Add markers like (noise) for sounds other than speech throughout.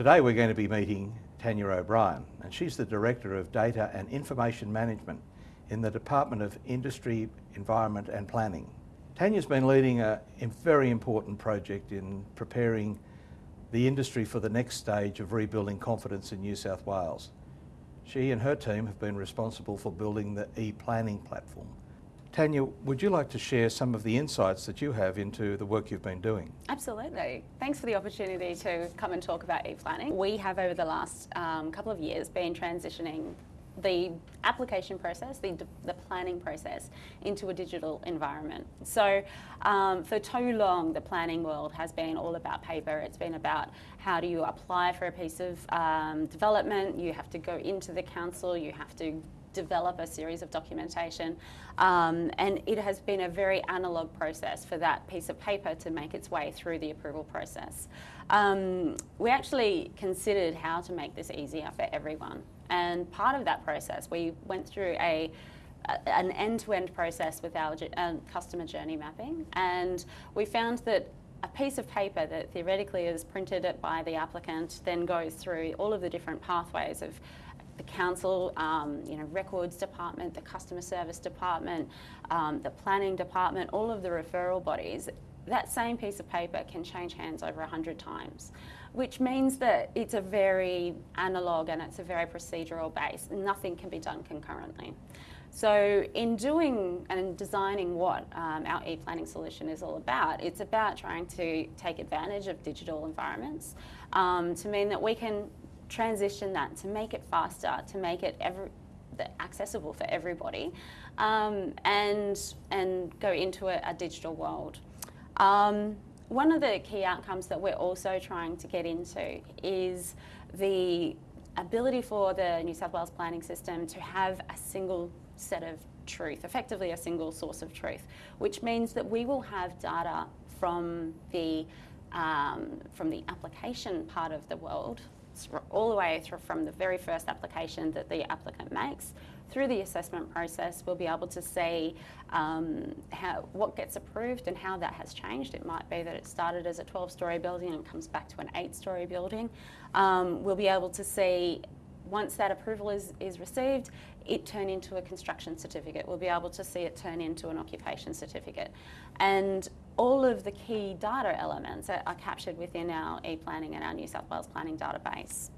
Today we're going to be meeting Tanya O'Brien and she's the Director of Data and Information Management in the Department of Industry, Environment and Planning. Tanya's been leading a very important project in preparing the industry for the next stage of rebuilding confidence in New South Wales. She and her team have been responsible for building the e-planning platform. Tanya, would you like to share some of the insights that you have into the work you've been doing? Absolutely. Thanks for the opportunity to come and talk about e-planning. We have over the last um, couple of years been transitioning the application process, the, the planning process into a digital environment. So um, for too long, the planning world has been all about paper. It's been about how do you apply for a piece of um, development, you have to go into the council, you have to develop a series of documentation. Um, and it has been a very analogue process for that piece of paper to make its way through the approval process. Um, we actually considered how to make this easier for everyone. And part of that process we went through a an end-to-end -end process with our uh, customer journey mapping. And we found that a piece of paper that theoretically is printed by the applicant then goes through all of the different pathways of the council, um, you know, records department, the customer service department, um, the planning department, all of the referral bodies, that same piece of paper can change hands over 100 times, which means that it's a very analogue and it's a very procedural base. Nothing can be done concurrently. So in doing and designing what um, our e-planning solution is all about, it's about trying to take advantage of digital environments um, to mean that we can transition that to make it faster, to make it ever accessible for everybody, um, and and go into a, a digital world. Um, one of the key outcomes that we're also trying to get into is the ability for the New South Wales planning system to have a single set of truth, effectively a single source of truth, which means that we will have data from the um, from the application part of the world all the way through from the very first application that the applicant makes through the assessment process, we'll be able to see um, how, what gets approved and how that has changed. It might be that it started as a 12-storey building and comes back to an 8-storey building. Um, we'll be able to see once that approval is, is received, it turn into a construction certificate. We'll be able to see it turn into an occupation certificate. And all of the key data elements are, are captured within our e-planning and our New South Wales planning database.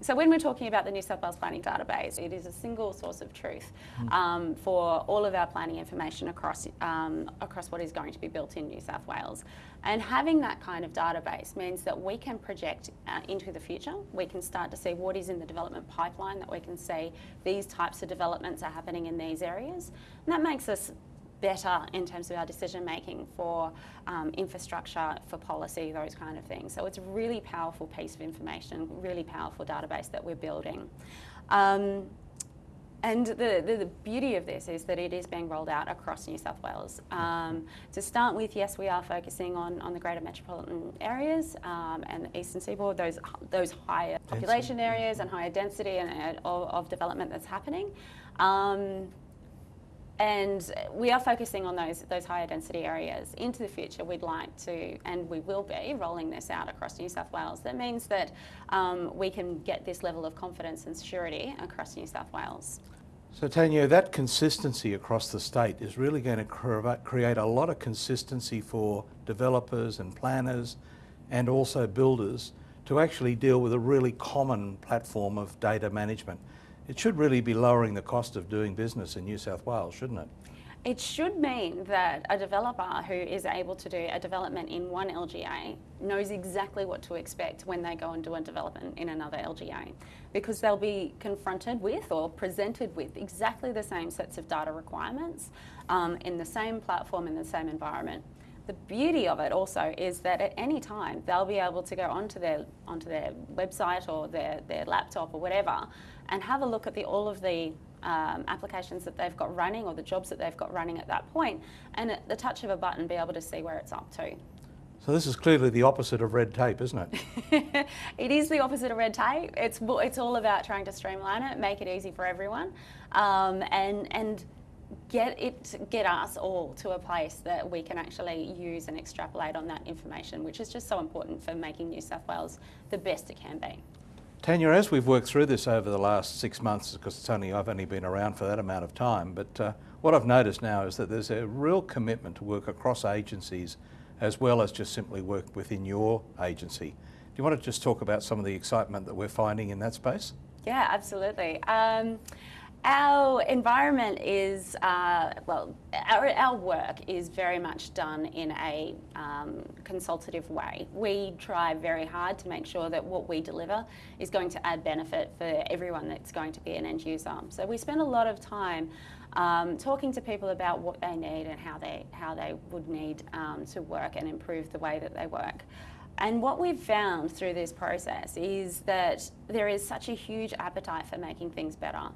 So when we're talking about the New South Wales Planning Database, it is a single source of truth hmm. um, for all of our planning information across, um, across what is going to be built in New South Wales. And having that kind of database means that we can project uh, into the future. We can start to see what is in the development pipeline, that we can see these types of developments are happening in these areas. And that makes us better in terms of our decision making for um, infrastructure, for policy, those kind of things. So it's a really powerful piece of information, really powerful database that we're building. Um, and the, the, the, beauty of this is that it is being rolled out across New South Wales. Um, to start with, yes, we are focusing on, on the greater metropolitan areas um, and the eastern seaboard, those, those higher population areas and higher density and, of, of, development that's happening. Um, and we are focusing on those, those higher density areas. Into the future, we'd like to, and we will be, rolling this out across New South Wales. That means that um, we can get this level of confidence and security across New South Wales. So Tanya, that consistency across the state is really going to create a lot of consistency for developers and planners and also builders to actually deal with a really common platform of data management. It should really be lowering the cost of doing business in New South Wales, shouldn't it? It should mean that a developer who is able to do a development in one LGA knows exactly what to expect when they go and do a development in another LGA because they'll be confronted with or presented with exactly the same sets of data requirements um, in the same platform, in the same environment. The beauty of it also is that at any time they'll be able to go onto their onto their website or their, their laptop or whatever and have a look at the, all of the um, applications that they've got running or the jobs that they've got running at that point and at the touch of a button be able to see where it's up to. So this is clearly the opposite of red tape, isn't it? (laughs) it is the opposite of red tape. It's, it's all about trying to streamline it, make it easy for everyone um, and, and get it, get us all to a place that we can actually use and extrapolate on that information, which is just so important for making New South Wales the best it can be. Tanya, as we've worked through this over the last six months, because it's only I've only been around for that amount of time, but uh, what I've noticed now is that there's a real commitment to work across agencies as well as just simply work within your agency. Do you want to just talk about some of the excitement that we're finding in that space? Yeah, absolutely. Um, our environment is, uh, well, our, our work is very much done in a um, consultative way. We try very hard to make sure that what we deliver is going to add benefit for everyone that's going to be an end user. So we spend a lot of time um, talking to people about what they need and how they, how they would need um, to work and improve the way that they work. And what we've found through this process is that there is such a huge appetite for making things better.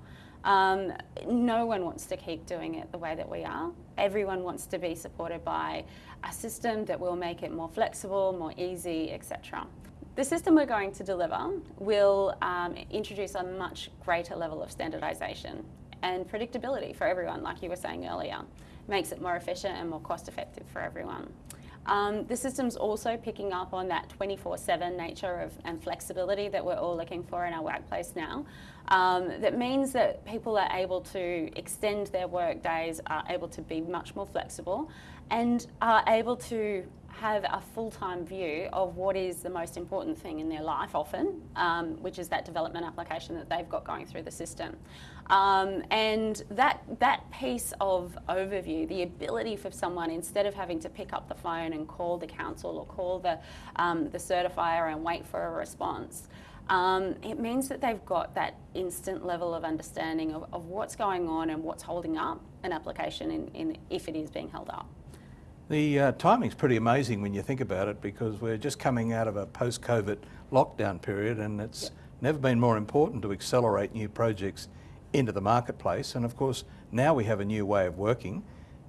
Um, no one wants to keep doing it the way that we are. Everyone wants to be supported by a system that will make it more flexible, more easy, etc. The system we're going to deliver will um, introduce a much greater level of standardisation and predictability for everyone, like you were saying earlier. Makes it more efficient and more cost effective for everyone. Um, the system's also picking up on that 24-7 nature of, and flexibility that we're all looking for in our workplace now. Um, that means that people are able to extend their work days, are able to be much more flexible and are able to have a full-time view of what is the most important thing in their life often, um, which is that development application that they've got going through the system. Um, and that, that piece of overview, the ability for someone, instead of having to pick up the phone and call the council or call the, um, the certifier and wait for a response, um, it means that they've got that instant level of understanding of, of what's going on and what's holding up an application in, in if it is being held up. The uh, timing's pretty amazing when you think about it because we're just coming out of a post-COVID lockdown period and it's yep. never been more important to accelerate new projects into the marketplace. And of course, now we have a new way of working.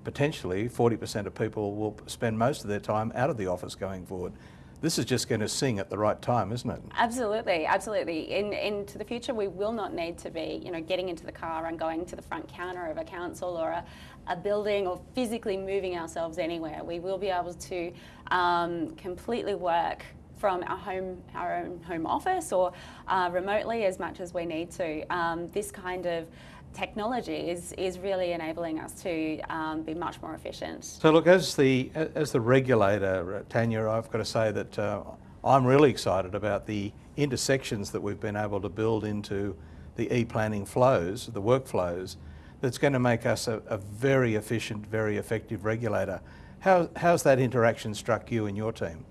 Potentially 40% of people will spend most of their time out of the office going forward. This is just going to sing at the right time, isn't it? Absolutely, absolutely. In, into the future, we will not need to be, you know, getting into the car and going to the front counter of a council or a, a building or physically moving ourselves anywhere. We will be able to um, completely work from our home, our own home office or uh, remotely as much as we need to. Um, this kind of technology is, is really enabling us to um, be much more efficient. So look, as the, as the regulator, Tanya, I've got to say that uh, I'm really excited about the intersections that we've been able to build into the e-planning flows, the workflows, that's going to make us a, a very efficient, very effective regulator. How, how's that interaction struck you and your team?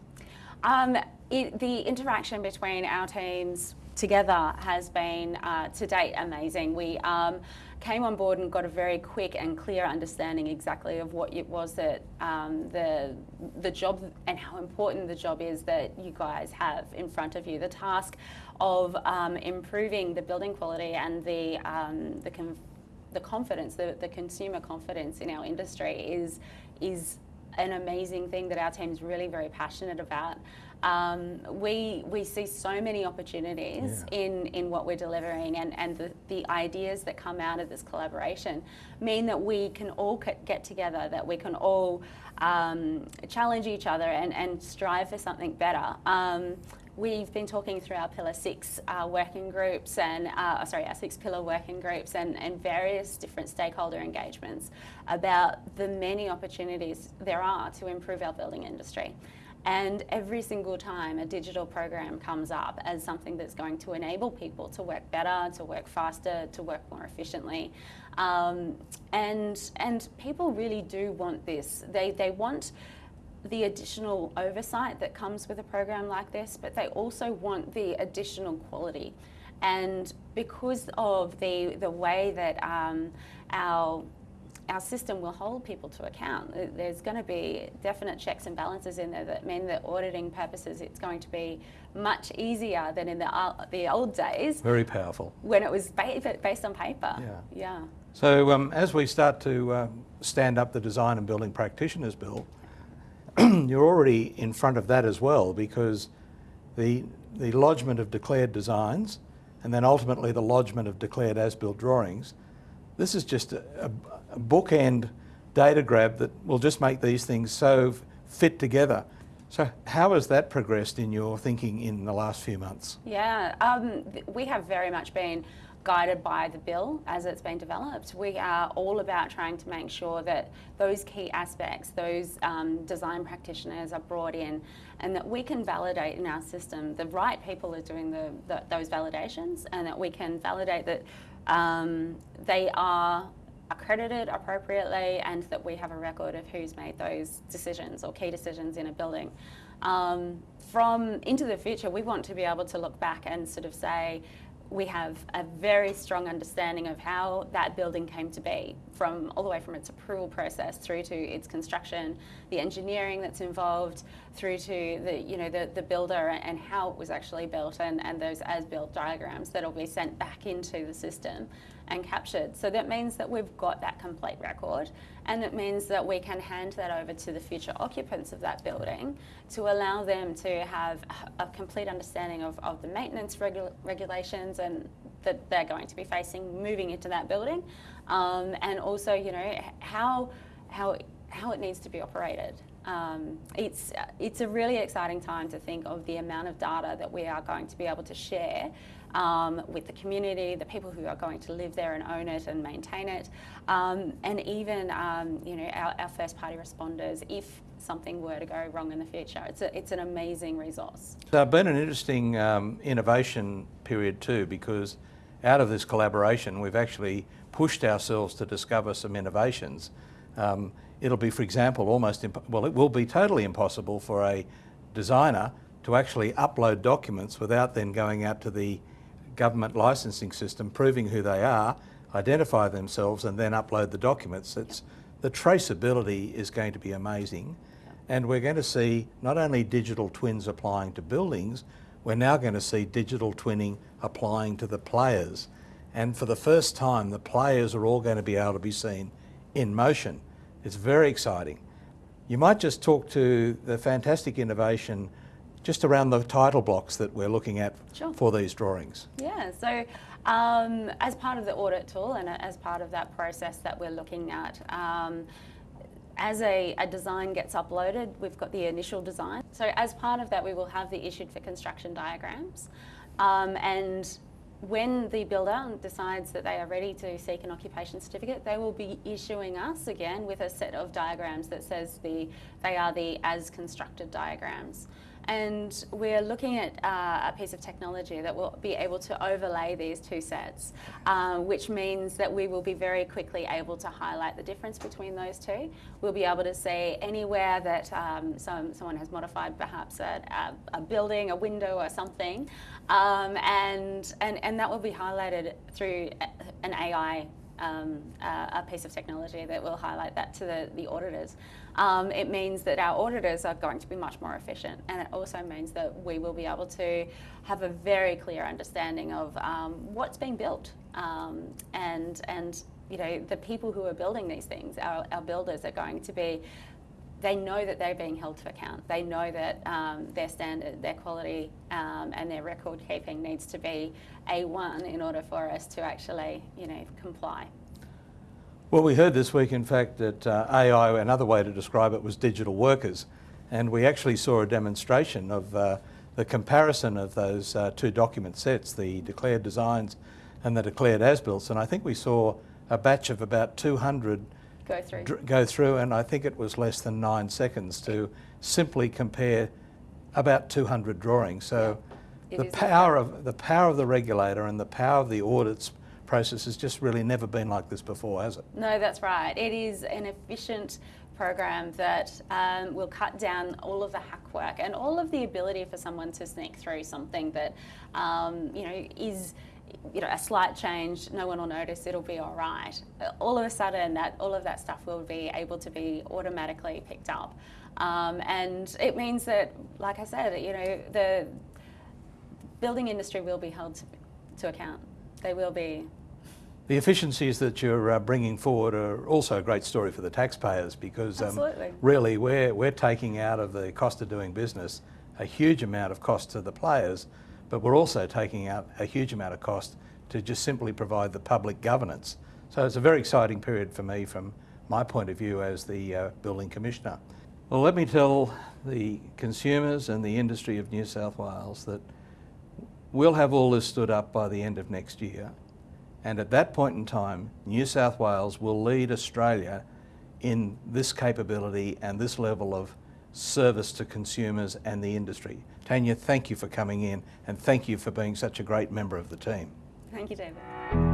Um, it, the interaction between our teams together has been uh, to date amazing. We um, came on board and got a very quick and clear understanding exactly of what it was that um, the, the job and how important the job is that you guys have in front of you. The task of um, improving the building quality and the, um, the, the confidence, the, the consumer confidence in our industry is, is an amazing thing that our team's really very passionate about. Um, we, we see so many opportunities yeah. in, in what we're delivering and, and the, the ideas that come out of this collaboration mean that we can all get together, that we can all um, challenge each other and, and strive for something better. Um, we've been talking through our Pillar 6 uh, working groups and, uh, sorry, our six pillar working groups and, and various different stakeholder engagements about the many opportunities there are to improve our building industry. And every single time a digital program comes up as something that's going to enable people to work better, to work faster, to work more efficiently. Um, and, and people really do want this. They, they want the additional oversight that comes with a program like this, but they also want the additional quality. And because of the, the way that um, our our system will hold people to account. There's going to be definite checks and balances in there that mean that auditing purposes it's going to be much easier than in the, uh, the old days. Very powerful. When it was ba based on paper. Yeah. yeah. So um, as we start to uh, stand up the Design and Building Practitioners Bill, (clears throat) you're already in front of that as well because the, the lodgement of declared designs and then ultimately the lodgement of declared as-built drawings this is just a, a, a bookend data grab that will just make these things so fit together. So how has that progressed in your thinking in the last few months? Yeah, um, we have very much been guided by the bill as it's been developed. We are all about trying to make sure that those key aspects, those um, design practitioners are brought in and that we can validate in our system the right people are doing the, the those validations and that we can validate that um, they are accredited appropriately and that we have a record of who's made those decisions or key decisions in a building. Um, from into the future, we want to be able to look back and sort of say, we have a very strong understanding of how that building came to be, from all the way from its approval process through to its construction, the engineering that's involved, through to the you know the, the builder and how it was actually built, and, and those as-built diagrams that'll be sent back into the system and captured. So that means that we've got that complete record and it means that we can hand that over to the future occupants of that building to allow them to have a complete understanding of, of the maintenance regu regulations and that they're going to be facing moving into that building um, and also you know how how how it needs to be operated. Um, it's, it's a really exciting time to think of the amount of data that we are going to be able to share um, with the community, the people who are going to live there and own it and maintain it, um, and even um, you know our, our, first party responders if something were to go wrong in the future. It's, a, it's an amazing resource. So it's been an interesting um, innovation period too because out of this collaboration we've actually pushed ourselves to discover some innovations. Um, it'll be, for example, almost, well, it will be totally impossible for a designer to actually upload documents without then going out to the government licensing system, proving who they are, identify themselves and then upload the documents. It's, the traceability is going to be amazing. And we're going to see not only digital twins applying to buildings, we're now going to see digital twinning applying to the players. And for the first time, the players are all going to be able to be seen in motion. It's very exciting. You might just talk to the fantastic innovation just around the title blocks that we're looking at sure. for these drawings. Yeah, so um, as part of the audit tool and as part of that process that we're looking at, um, as a, a, design gets uploaded, we've got the initial design. So as part of that, we will have the issued for construction diagrams. Um, and when the builder decides that they are ready to seek an occupation certificate, they will be issuing us again with a set of diagrams that says the, they are the as constructed diagrams. And we're looking at uh, a piece of technology that will be able to overlay these two sets, um, which means that we will be very quickly able to highlight the difference between those two. We'll be able to see anywhere that um, some, someone has modified perhaps a, a, a building, a window or something, um, and, and, and that will be highlighted through an AI um, a piece of technology that will highlight that to the, the auditors. Um, it means that our auditors are going to be much more efficient and it also means that we will be able to have a very clear understanding of um, what's being built um, and, and you know, the people who are building these things, our, our builders are going to be they know that they're being held to account. They know that um, their standard, their quality um, and their record keeping needs to be A1 in order for us to actually, you know, comply. Well, we heard this week, in fact, that uh, AI, another way to describe it was digital workers. And we actually saw a demonstration of uh, the comparison of those uh, two document sets, the declared designs and the declared as-built. And I think we saw a batch of about 200 go through. go through, and I think it was less than nine seconds to simply compare about 200 drawings. So yeah. the power of the power of the regulator and the power of the audits process has just really never been like this before, has it? No, that's right. It is an efficient program that um, will cut down all of the hack work and all of the ability for someone to sneak through something that um, you know is you know, a slight change, no one will notice, it'll be all right. All of a sudden, that all of that stuff will be able to be automatically picked up. Um, and it means that, like I said, you know, the building industry will be held to, to account. They will be. The efficiencies that you're uh, bringing forward are also a great story for the taxpayers because um, really we're, we're taking out of the cost of doing business a huge amount of cost to the players but we're also taking out a huge amount of cost to just simply provide the public governance So it's a very exciting period for me from my point of view as the uh, Building Commissioner. Well, let me tell the consumers and the industry of New South Wales that we'll have all this stood up by the end of next year. And at that point in time, New South Wales will lead Australia in this capability and this level of service to consumers and the industry. Tanya, thank you for coming in and thank you for being such a great member of the team. Thank you, David.